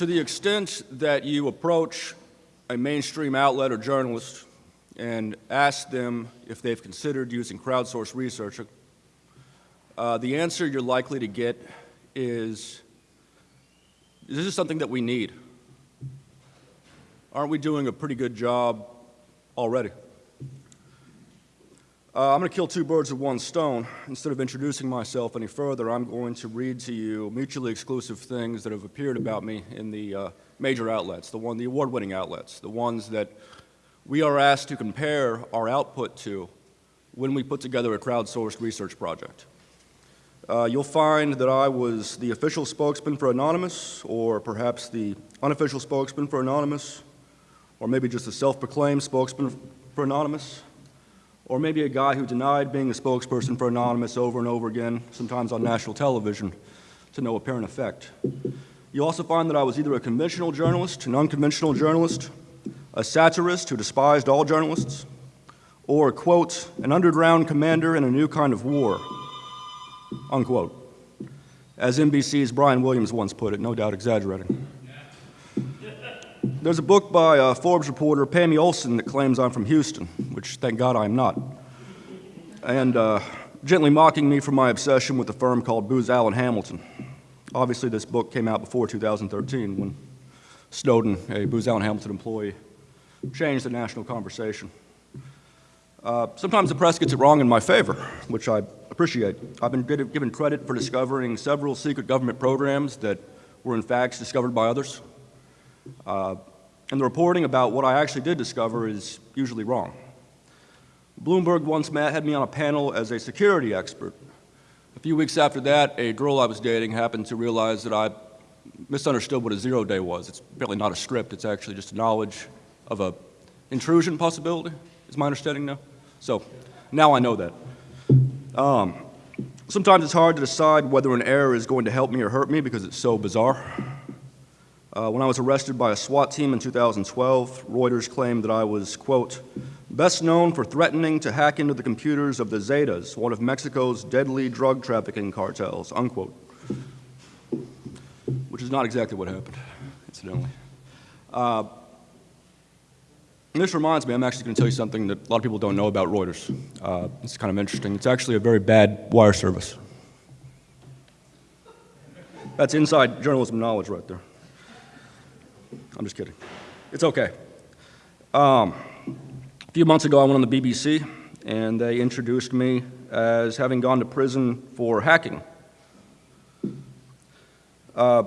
to the extent that you approach a mainstream outlet or journalist and ask them if they've considered using crowdsourced research, uh, the answer you're likely to get is, this is something that we need. Aren't we doing a pretty good job already? Uh, I'm going to kill two birds with one stone. Instead of introducing myself any further, I'm going to read to you mutually exclusive things that have appeared about me in the uh, major outlets, the one, the award-winning outlets, the ones that we are asked to compare our output to when we put together a crowdsourced research project. Uh, you'll find that I was the official spokesman for Anonymous, or perhaps the unofficial spokesman for Anonymous, or maybe just a self-proclaimed spokesman for Anonymous or maybe a guy who denied being a spokesperson for Anonymous over and over again, sometimes on national television, to no apparent effect. You also find that I was either a conventional journalist, an unconventional journalist, a satirist who despised all journalists, or, quote, an underground commander in a new kind of war, unquote. As NBC's Brian Williams once put it, no doubt exaggerating. There's a book by a Forbes reporter, Parmy Olson, that claims I'm from Houston, which thank God I'm not, and uh, gently mocking me for my obsession with a firm called Booz Allen Hamilton. Obviously, this book came out before 2013 when Snowden, a Booz Allen Hamilton employee, changed the national conversation. Uh, sometimes the press gets it wrong in my favor, which I appreciate. I've been given credit for discovering several secret government programs that were in fact discovered by others. Uh, and the reporting about what I actually did discover is usually wrong. Bloomberg once had me on a panel as a security expert. A few weeks after that, a girl I was dating happened to realize that I misunderstood what a zero day was. It's apparently not a script, it's actually just a knowledge of a intrusion possibility, is my understanding now. So now I know that. Um, sometimes it's hard to decide whether an error is going to help me or hurt me because it's so bizarre. Uh, when I was arrested by a SWAT team in 2012, Reuters claimed that I was, quote, best known for threatening to hack into the computers of the Zetas, one of Mexico's deadly drug trafficking cartels, unquote. Which is not exactly what happened, incidentally. Uh, this reminds me, I'm actually going to tell you something that a lot of people don't know about Reuters. Uh, it's kind of interesting. It's actually a very bad wire service. That's inside journalism knowledge right there. I'm just kidding. It's okay. Um, a few months ago, I went on the BBC, and they introduced me as having gone to prison for hacking. Uh,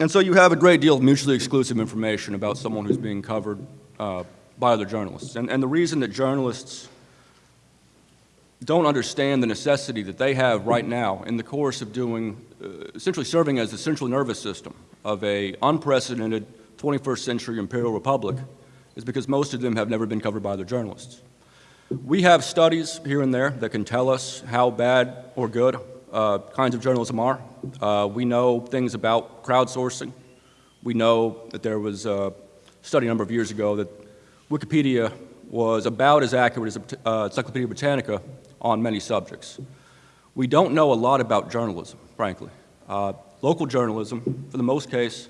and so you have a great deal of mutually exclusive information about someone who's being covered uh, by other journalists. And, and the reason that journalists don't understand the necessity that they have right now in the course of doing, uh, essentially serving as the central nervous system of a unprecedented 21st century imperial republic is because most of them have never been covered by other journalists. We have studies here and there that can tell us how bad or good uh, kinds of journalism are. Uh, we know things about crowdsourcing. We know that there was a study a number of years ago that Wikipedia was about as accurate as uh, Encyclopedia Britannica on many subjects. We don't know a lot about journalism, frankly. Uh, local journalism, for the most case,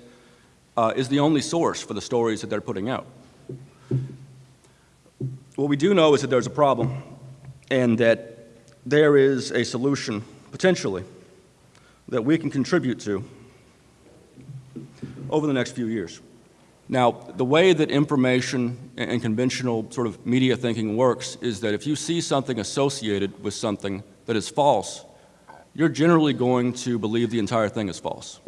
uh, is the only source for the stories that they're putting out. What we do know is that there's a problem and that there is a solution, potentially, that we can contribute to over the next few years. Now, the way that information and conventional sort of media thinking works is that if you see something associated with something that is false, you're generally going to believe the entire thing is false.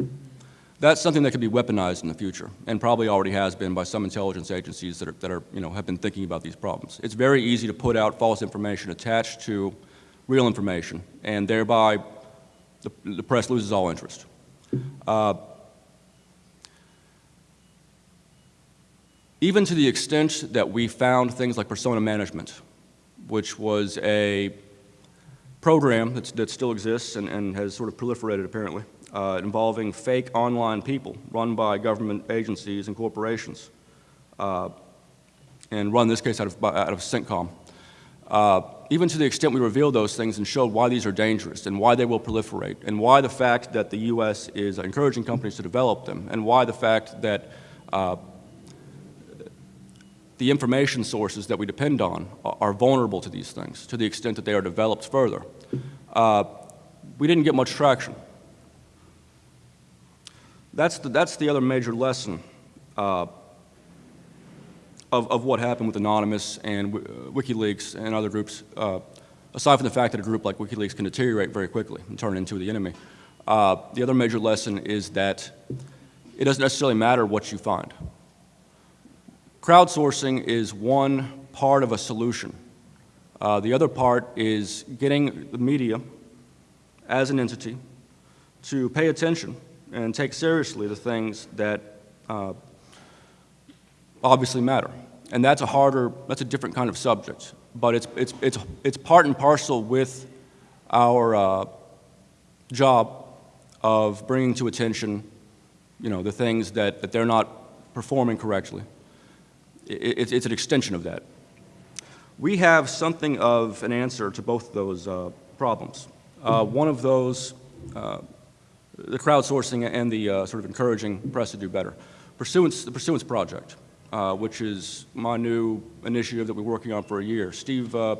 That's something that could be weaponized in the future, and probably already has been by some intelligence agencies that, are, that are, you know, have been thinking about these problems. It's very easy to put out false information attached to real information, and thereby the, the press loses all interest. Uh, even to the extent that we found things like persona management, which was a program that still exists and, and, has sort of proliferated apparently, uh, involving fake online people run by government agencies and corporations, uh, and run this case out of, out of CENTCOM. Uh, even to the extent we revealed those things and showed why these are dangerous and why they will proliferate and why the fact that the U.S. is encouraging companies to develop them and why the fact that uh, the information sources that we depend on are vulnerable to these things to the extent that they are developed further. Uh, we didn't get much traction. That's the, that's the other major lesson uh, of, of what happened with Anonymous and uh, WikiLeaks and other groups, uh, aside from the fact that a group like WikiLeaks can deteriorate very quickly and turn into the enemy. Uh, the other major lesson is that it doesn't necessarily matter what you find. Crowdsourcing is one part of a solution. Uh, the other part is getting the media as an entity to pay attention and take seriously the things that uh, obviously matter. And that's a harder, that's a different kind of subject. But it's, it's, it's, it's part and parcel with our uh, job of bringing to attention, you know, the things that, that they're not performing correctly it's, it's an extension of that. We have something of an answer to both those uh, problems. Uh, one of those, uh, the crowdsourcing and the uh, sort of encouraging press to do better. Pursuance, the Pursuance Project, uh, which is my new initiative that we're working on for a year. Steve uh,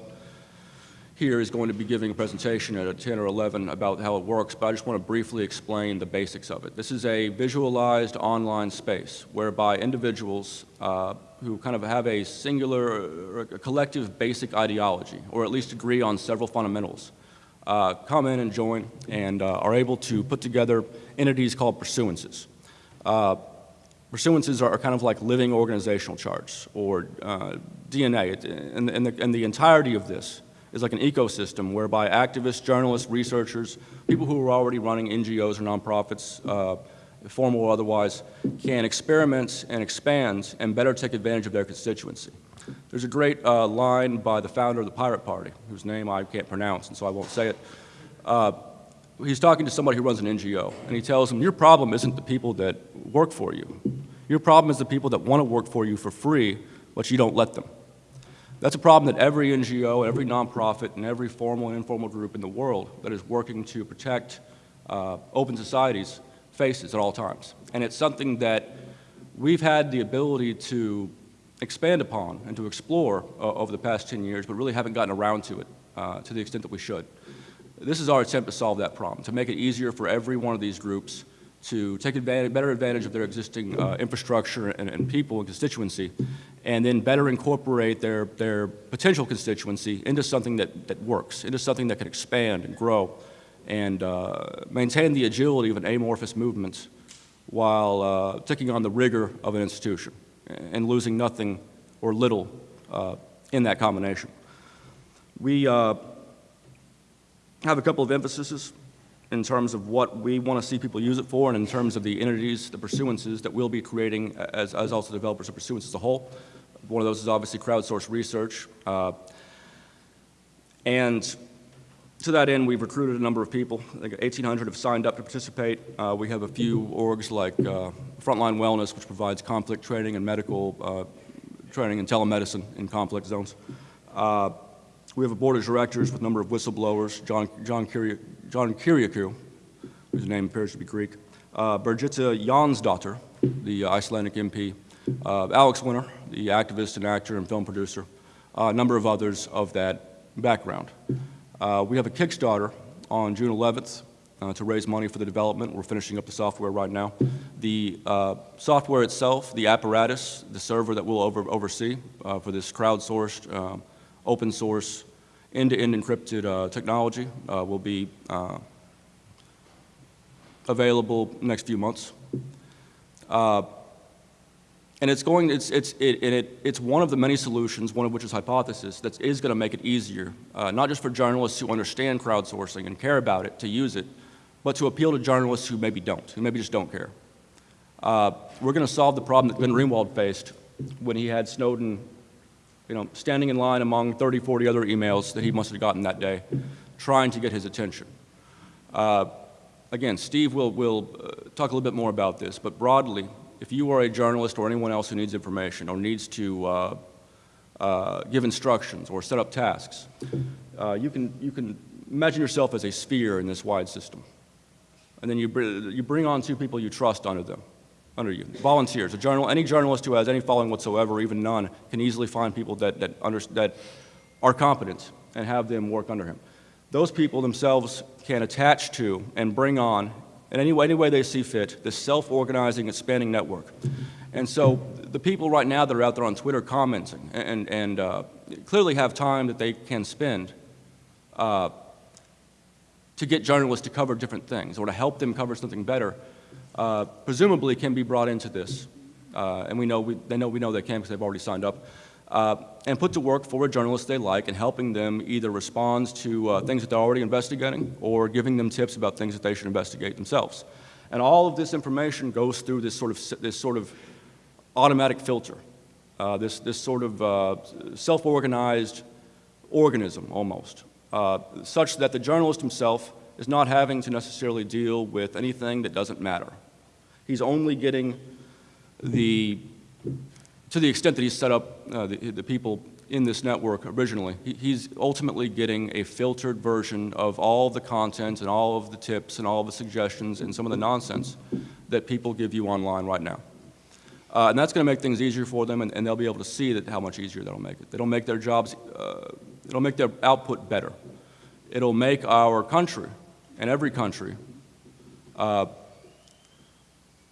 here is going to be giving a presentation at 10 or 11 about how it works, but I just want to briefly explain the basics of it. This is a visualized online space whereby individuals uh, who kind of have a singular or a collective basic ideology, or at least agree on several fundamentals, uh, come in and join and uh, are able to put together entities called pursuances. Uh, pursuances are, kind of like living organizational charts or uh, DNA, and, and, the, and the entirety of this is like an ecosystem whereby activists, journalists, researchers, people who are already running NGOs or nonprofits, uh, formal or otherwise, can experiment and expand and better take advantage of their constituency. There's a great uh, line by the founder of the Pirate Party, whose name I can't pronounce, and so I won't say it. Uh, he's talking to somebody who runs an NGO, and he tells them, your problem isn't the people that work for you. Your problem is the people that want to work for you for free, but you don't let them. That's a problem that every NGO, every nonprofit, and every formal and informal group in the world that is working to protect uh, open societies faces at all times. And it's something that we've had the ability to expand upon and to explore uh, over the past 10 years, but really haven't gotten around to it uh, to the extent that we should. This is our attempt to solve that problem, to make it easier for every one of these groups to take advantage, better advantage of their existing uh, infrastructure and, and, people and constituency, and then better incorporate their, their potential constituency into something that, that works, into something that can expand and grow and uh, maintain the agility of an amorphous movement while uh, taking on the rigor of an institution and losing nothing or little uh, in that combination. We uh, have a couple of emphases in terms of what we want to see people use it for and in terms of the entities, the pursuances that we'll be creating as, as also developers of pursuance as a whole. One of those is obviously crowdsourced research. Uh, and to that end, we've recruited a number of people. I think 1,800 have signed up to participate. Uh, we have a few orgs like uh, Frontline Wellness, which provides conflict training and medical uh, training and telemedicine in conflict zones. Uh, we have a board of directors with a number of whistleblowers, John, John, Kyria, John whose name appears to be Greek, uh, Birgitta Jonsdottir, the Icelandic MP, uh, Alex Winter, the activist and actor and film producer, uh, a number of others of that background. Uh, we have a Kickstarter on June 11th uh, to raise money for the development. We're finishing up the software right now. The uh, software itself, the apparatus, the server that we'll over oversee uh, for this crowdsourced um, open source, end-to-end -end encrypted uh, technology uh, will be available next few months. And it's going, it's, it's, it, it, it's one of the many solutions, one of which is hypothesis, that is going to make it easier, uh, not just for journalists who understand crowdsourcing and care about it to use it, but to appeal to journalists who maybe don't, who maybe just don't care. Uh, we're going to solve the problem that Glenn Greenwald faced when he had Snowden you know, standing in line among 30, 40 other emails that he must have gotten that day, trying to get his attention. Uh, again, Steve will, will uh, talk a little bit more about this, but broadly, if you are a journalist or anyone else who needs information or needs to uh, uh give instructions or set up tasks, uh, you, can, you can imagine yourself as a sphere in this wide system. And then you, br- you bring on two people you trust under them, under you. Volunteers. A journal, any journalist who has any following whatsoever, even none, can easily find people that, that, under, that are competent and have them work under him. Those people themselves can attach to and bring on, in any way, any way they see fit, this self-organizing, expanding network. And so the people right now that are out there on Twitter commenting and, and uh, clearly have time that they can spend uh, to get journalists to cover different things or to help them cover something better, uh, presumably can be brought into this. Uh, and we know we, they know we know they can because they've already signed up. Uh, and put to work for a journalist they like and helping them either respond to uh, things that they're already investigating or giving them tips about things that they should investigate themselves. And all of this information goes through this sort of, this sort of automatic filter, uh, this, this sort of uh, self-organized organism almost, uh, such that the journalist himself is not having to necessarily deal with anything that doesn't matter. He's only getting the to the extent that he set up uh, the, the, people in this network originally, he, he's ultimately getting a filtered version of all the content and all of the tips and all of the suggestions and some of the nonsense that people give you online right now. Uh, and that's going to make things easier for them, and, and, they'll be able to see that how much easier that'll make it. It'll make their jobs, uh, it'll make their output better. It'll make our country and every country uh,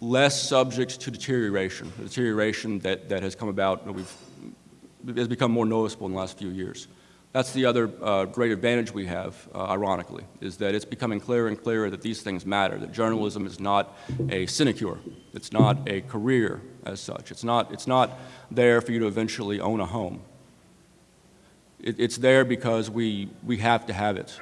less subject to deterioration, deterioration that, that has come about, we've, has become more noticeable in the last few years. That's the other uh, great advantage we have, uh, ironically, is that it's becoming clearer and clearer that these things matter, that journalism is not a sinecure. It's not a career as such. It's not, it's not there for you to eventually own a home. It, it's there because we, we have to have it.